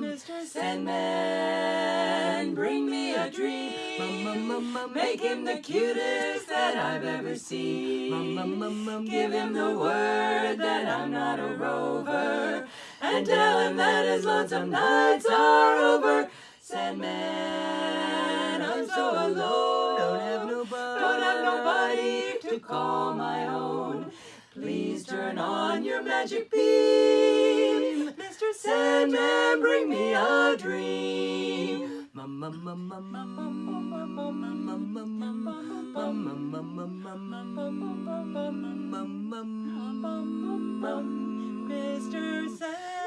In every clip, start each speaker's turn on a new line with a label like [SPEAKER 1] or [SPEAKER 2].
[SPEAKER 1] Mr. Sandman, bring me a dream. Make him the cutest that I've ever seen. Give him the word that I'm not a rover. And tell him that his lonesome nights are over. Sandman, call my own. Please turn on your magic beam. Mr. Sandman, bring me a dream.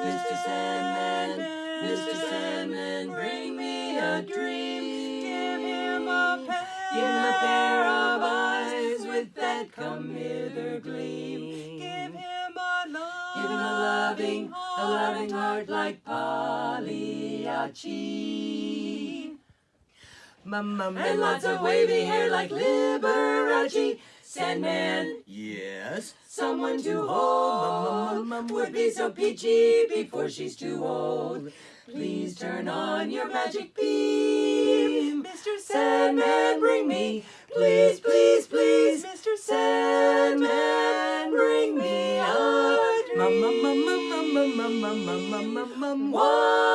[SPEAKER 1] Mr. Sandman, Mr. Sandman, bring me a dream. That come hither gleam. Give him a love, give him a loving, a loving heart like Pagliacci. And lots of wavy hair like Liberace. Sandman,
[SPEAKER 2] Yes.
[SPEAKER 1] someone to hold would be so peachy before she's too old. Please turn on your magic beam. Mr. Sandman, bring me, please, please, please. Bring me a dream. One